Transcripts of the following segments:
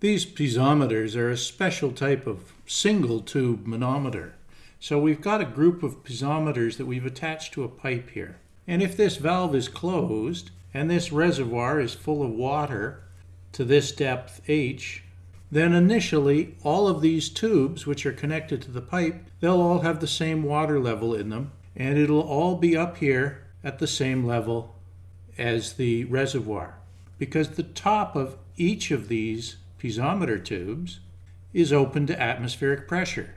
These piezometers are a special type of single tube manometer. So we've got a group of piezometers that we've attached to a pipe here. And if this valve is closed and this reservoir is full of water to this depth H, then initially all of these tubes which are connected to the pipe, they'll all have the same water level in them and it'll all be up here at the same level as the reservoir because the top of each of these piezometer tubes is open to atmospheric pressure.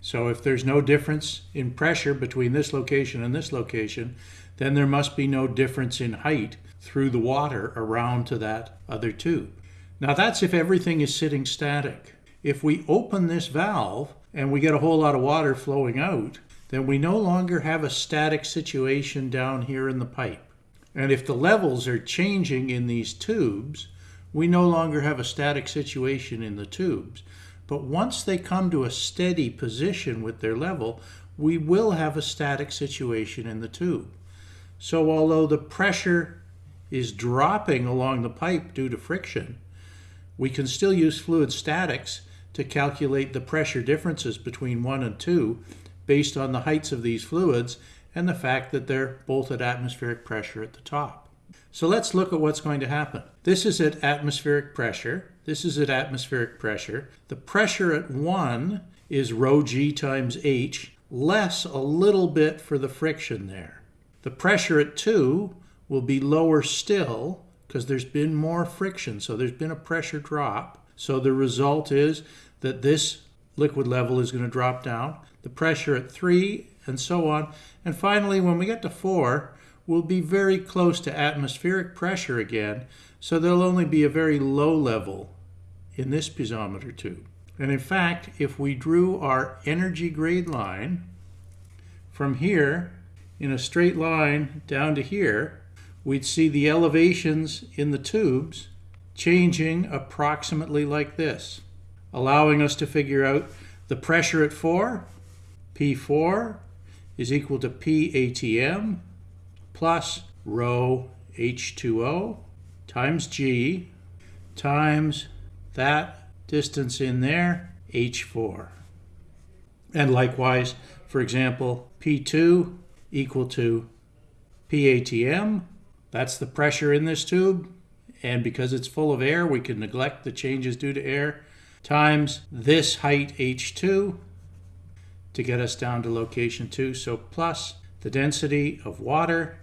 So if there's no difference in pressure between this location and this location, then there must be no difference in height through the water around to that other tube. Now that's if everything is sitting static. If we open this valve and we get a whole lot of water flowing out, then we no longer have a static situation down here in the pipe. And if the levels are changing in these tubes, we no longer have a static situation in the tubes. But once they come to a steady position with their level, we will have a static situation in the tube. So although the pressure is dropping along the pipe due to friction, we can still use fluid statics to calculate the pressure differences between 1 and 2 based on the heights of these fluids and the fact that they're both at atmospheric pressure at the top. So let's look at what's going to happen. This is at atmospheric pressure. This is at atmospheric pressure. The pressure at 1 is rho g times h, less a little bit for the friction there. The pressure at 2 will be lower still because there's been more friction, so there's been a pressure drop. So the result is that this liquid level is going to drop down, the pressure at 3, and so on. And finally, when we get to 4, we'll be very close to atmospheric pressure again, so there'll only be a very low level in this piezometer tube. And in fact, if we drew our energy grade line from here in a straight line down to here, we'd see the elevations in the tubes changing approximately like this, allowing us to figure out the pressure at 4, P4, is equal to PATM plus rho H2O times G times that distance in there, H4. And likewise, for example, P2 equal to PATM, that's the pressure in this tube, and because it's full of air, we can neglect the changes due to air, times this height H2 to get us down to location 2. So plus the density of water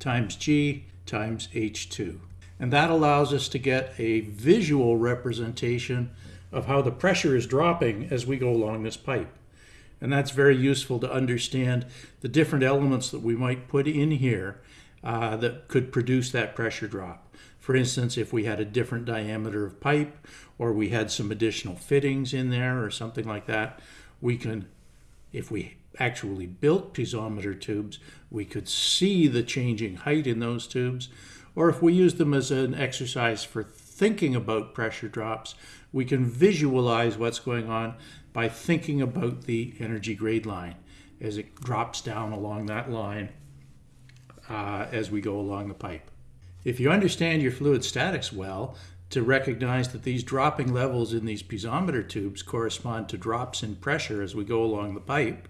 times G times H2. And that allows us to get a visual representation of how the pressure is dropping as we go along this pipe. And that's very useful to understand the different elements that we might put in here uh, that could produce that pressure drop. For instance, if we had a different diameter of pipe or we had some additional fittings in there or something like that, we can, if we actually built piezometer tubes, we could see the changing height in those tubes. Or if we use them as an exercise for thinking about pressure drops, we can visualize what's going on by thinking about the energy grade line as it drops down along that line uh, as we go along the pipe. If you understand your fluid statics well, to recognize that these dropping levels in these piezometer tubes correspond to drops in pressure as we go along the pipe,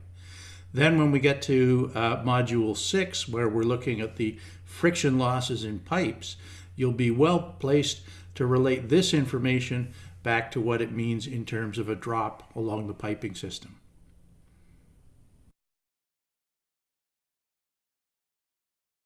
then when we get to uh, module six, where we're looking at the friction losses in pipes, you'll be well placed to relate this information back to what it means in terms of a drop along the piping system.